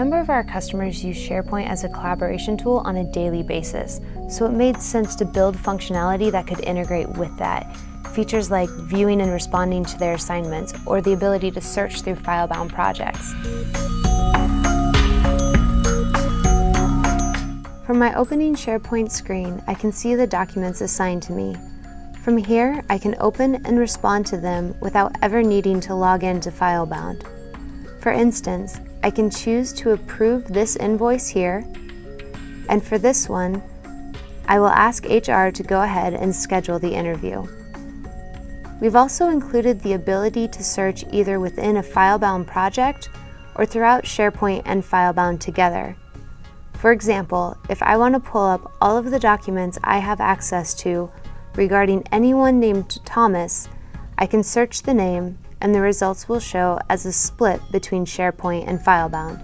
of our customers use SharePoint as a collaboration tool on a daily basis, so it made sense to build functionality that could integrate with that. Features like viewing and responding to their assignments, or the ability to search through FileBound projects. From my opening SharePoint screen, I can see the documents assigned to me. From here, I can open and respond to them without ever needing to log in to FileBound. For instance, I can choose to approve this invoice here, and for this one, I will ask HR to go ahead and schedule the interview. We've also included the ability to search either within a FileBound project or throughout SharePoint and FileBound together. For example, if I want to pull up all of the documents I have access to regarding anyone named Thomas, I can search the name and the results will show as a split between SharePoint and FileBound.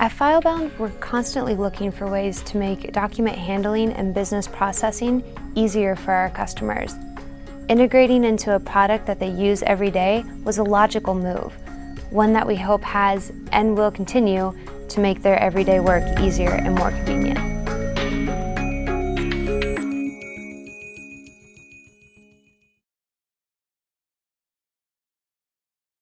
At FileBound, we're constantly looking for ways to make document handling and business processing easier for our customers. Integrating into a product that they use every day was a logical move, one that we hope has and will continue to make their everyday work easier and more convenient.